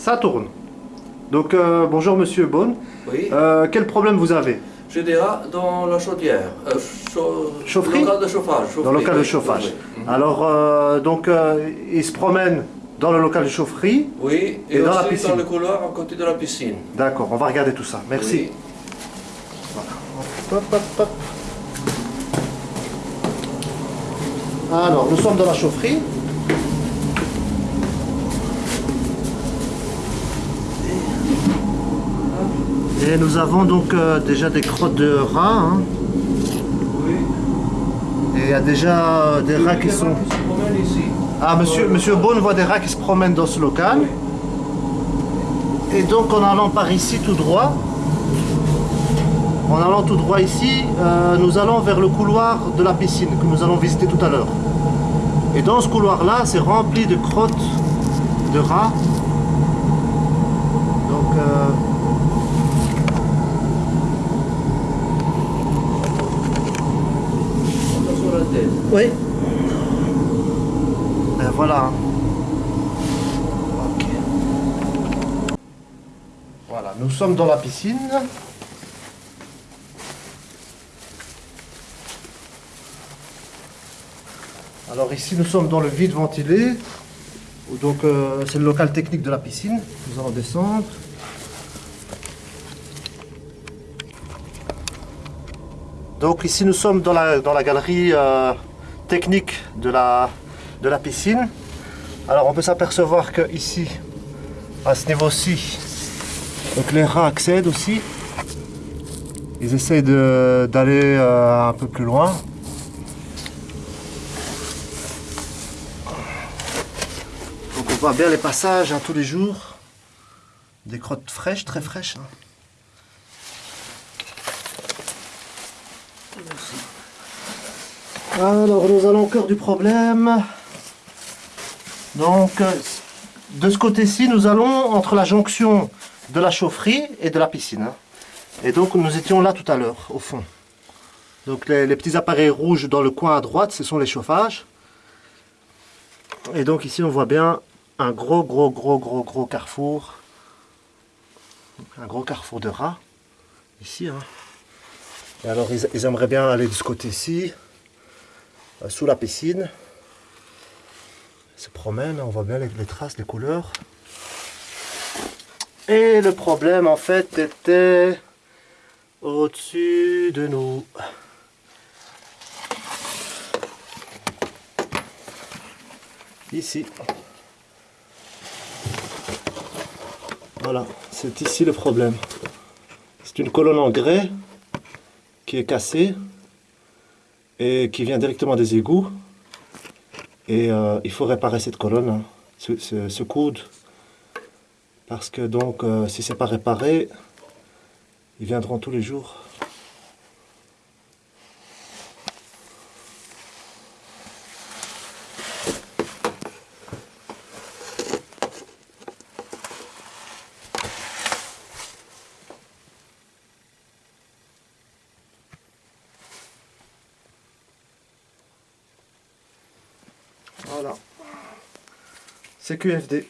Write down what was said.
Ça tourne. Donc, euh, bonjour Monsieur Bonne. Oui. Euh, quel problème vous avez? J'ai des rats dans la chaudière. Euh, chau- Chaufferie? Local de chauffage. Dans le local de chauffage. Oui, Mhm. Alors, euh, donc, il se promène dans le local de chaufferie. Oui, et, Et dans la piscine. dans le couloir à côté de la piscine. D'accord, on va regarder tout ça. Merci. Oui. Hop, hop, hop. Alors, nous sommes dans la chaufferie. Et nous avons donc euh, déjà des crottes de rats. hein. Et il y a déjà euh, des rats qui sont... Ah, monsieur, monsieur Beaune voit des rats qui se promènent dans ce local. Et donc, en allant par ici tout droit, en allant tout droit ici, euh, nous allons vers le couloir de la piscine que nous allons visiter tout à l'heure. Et dans ce couloir-là, c'est rempli de crottes de rats. Donc, Attention à la tête. Oui. Ben voilà. Ok. Voilà, nous sommes dans la piscine. Alors ici nous sommes dans le vide ventilé. Donc euh, c'est le local technique de la piscine. Nous allons descendre. Donc ici nous sommes dans la, dans la galerie euh, technique de la, de la piscine. Alors on peut s'apercevoir que ici, à ce niveau-ci, donc les rats accèdent aussi. Ils essayent d'aller euh, un peu plus loin. Donc on voit bien les passages hein, tous les jours. Des crottes fraîches, très fraîches. hein. Alors nous allons au cœur du problème. Donc euh, de ce côté-ci, nous allons entre la jonction de la chaufferie et de la piscine. Et donc nous étions là tout à l'heure, au fond. Donc les, petits appareils rouges dans le coin à droite, ce sont les chauffages. Et donc ici on voit bien un gros gros gros gros gros carrefour. Un gros carrefour de rats. Ici. hein. Et alors ils, aimeraient bien aller de ce côté-ci sous la piscine. Se promènent, on voit bien les traces, les couleurs. Et le problème en fait était au-dessus de nous. Ici. Voilà, c'est ici le problème. C'est une colonne en grès qui est cassée et qui vient directement des égouts. Et euh, il faut réparer cette colonne, hein, ce, coude. Parce que donc, euh, si c'est pas réparé, ils viendront tous les jours. Voilà. C'est QFD.